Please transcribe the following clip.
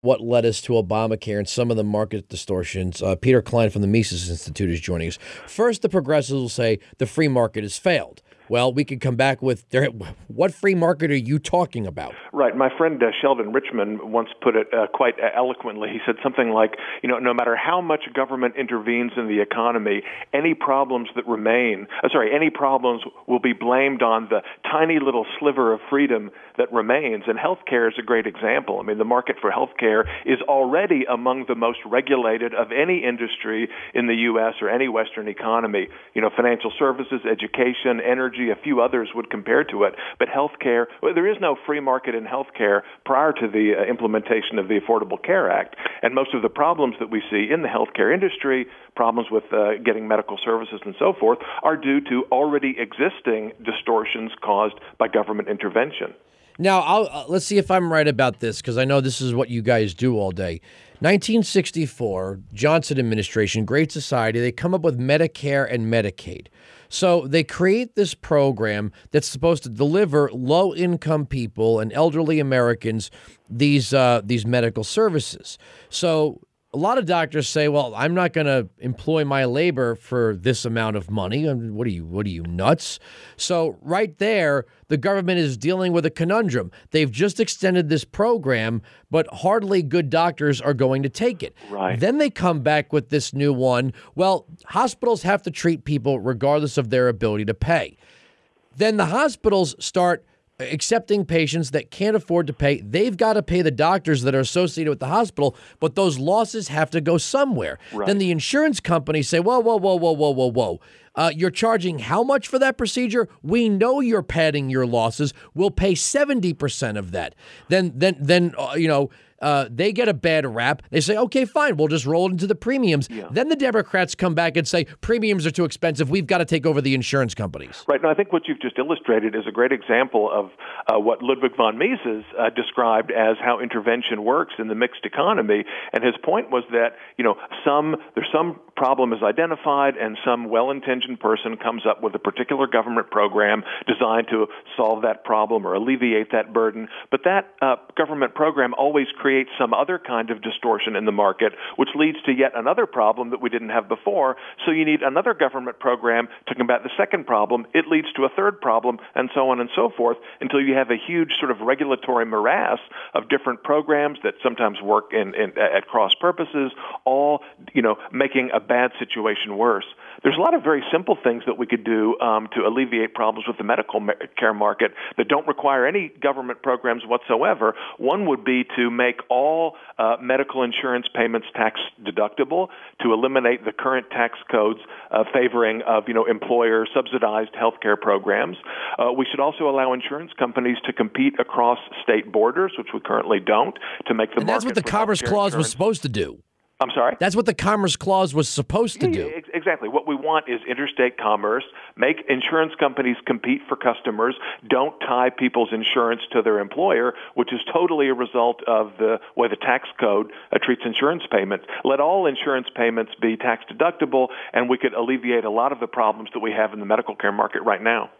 what led us to Obamacare and some of the market distortions. Uh, Peter Klein from the Mises Institute is joining us. First, the progressives will say the free market has failed. Well, we could come back with what free market are you talking about? Right. My friend uh, Sheldon Richman once put it uh, quite eloquently. He said something like, you know, no matter how much government intervenes in the economy, any problems that remain, uh, sorry, any problems will be blamed on the tiny little sliver of freedom that remains. And healthcare is a great example. I mean, the market for healthcare is already among the most regulated of any industry in the U.S. or any Western economy. You know, financial services, education, energy energy, a few others would compare to it. But healthcare, well, there is no free market in healthcare prior to the uh, implementation of the Affordable Care Act. And most of the problems that we see in the healthcare industry, problems with uh, getting medical services and so forth, are due to already existing distortions caused by government intervention. Now, uh, let's see if I'm right about this because I know this is what you guys do all day. 1964, Johnson administration, Great Society, they come up with Medicare and Medicaid. So they create this program that's supposed to deliver low income people and elderly Americans these uh, these medical services. So a lot of doctors say, "Well, I'm not going to employ my labor for this amount of money. what are you? What are you nuts?" So right there, the government is dealing with a conundrum. They've just extended this program, but hardly good doctors are going to take it. Right. Then they come back with this new one. Well, hospitals have to treat people regardless of their ability to pay. Then the hospitals start accepting patients that can't afford to pay. They've got to pay the doctors that are associated with the hospital, but those losses have to go somewhere. Right. Then the insurance companies say, whoa, whoa, whoa, whoa, whoa, whoa, whoa. Uh, you're charging how much for that procedure? We know you're padding your losses. We'll pay 70% of that. Then, then, then, uh, you know, uh, they get a bad rap. They say, okay, fine, we'll just roll it into the premiums. Yeah. Then the Democrats come back and say, premiums are too expensive. We've got to take over the insurance companies. Right. Now, I think what you've just illustrated is a great example of uh, what Ludwig von Mises uh, described as how intervention works in the mixed economy. And his point was that, you know, some, there's some problem is identified and some well-intentioned person comes up with a particular government program designed to solve that problem or alleviate that burden. But that uh, government program always creates creates some other kind of distortion in the market, which leads to yet another problem that we didn't have before. So you need another government program to combat the second problem. It leads to a third problem, and so on and so forth, until you have a huge sort of regulatory morass of different programs that sometimes work in, in at cross purposes, all you know making a bad situation worse. There's a lot of very simple things that we could do um, to alleviate problems with the medical care market that don't require any government programs whatsoever. One would be to make all uh, medical insurance payments tax deductible, to eliminate the current tax codes uh, favoring of you know employer subsidized health care programs. Uh, we should also allow insurance companies to compete across state borders, which we currently don't, to make the and that's what the Commerce Clause was supposed to do. I'm sorry? That's what the Commerce Clause was supposed to do. exactly. What we want is interstate commerce, make insurance companies compete for customers, don't tie people's insurance to their employer, which is totally a result of the way the tax code uh, treats insurance payments. Let all insurance payments be tax deductible, and we could alleviate a lot of the problems that we have in the medical care market right now.